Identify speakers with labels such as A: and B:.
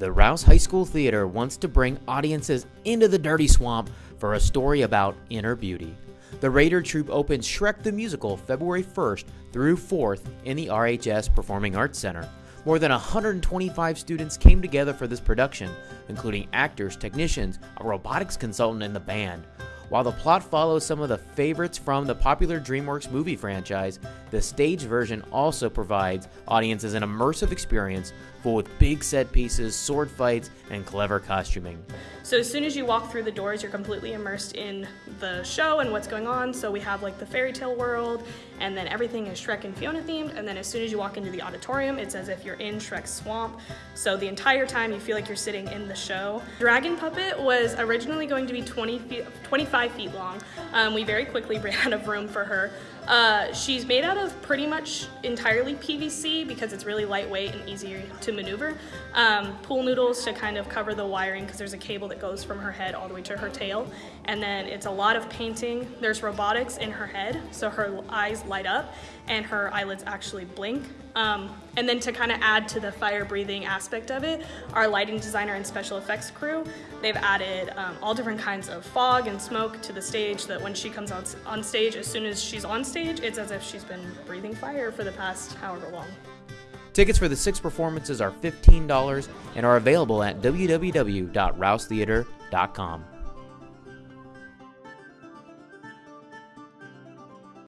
A: The Rouse High School Theater wants to bring audiences into the dirty swamp for a story about inner beauty. The Raider Troupe opens Shrek the Musical February 1st through 4th in the RHS Performing Arts Center. More than 125 students came together for this production, including actors, technicians, a robotics consultant, and the band. While the plot follows some of the favorites from the popular DreamWorks movie franchise, the stage version also provides audiences an immersive experience full with big set pieces, sword fights, and clever costuming.
B: So as soon as you walk through the doors, you're completely immersed in the show and what's going on. So we have like the fairy tale world, and then everything is Shrek and Fiona themed. And then as soon as you walk into the auditorium, it's as if you're in Shrek's swamp. So the entire time you feel like you're sitting in the show. Dragon Puppet was originally going to be 20 feet, 25 feet long. Um, we very quickly ran out of room for her. Uh, she's made out of pretty much entirely PVC because it's really lightweight and easier to maneuver. Um, pool noodles to kind of cover the wiring because there's a cable that goes from her head all the way to her tail. And then it's a lot of painting. There's robotics in her head, so her eyes light up and her eyelids actually blink. Um, and then to kind of add to the fire breathing aspect of it, our lighting designer and special effects crew, they've added um, all different kinds of fog and smoke to the stage that when she comes on, on stage, as soon as she's on stage, it's as if she's been breathing fire for the past however long.
A: Tickets for the six performances are $15 and are available at www.rousetheater.com.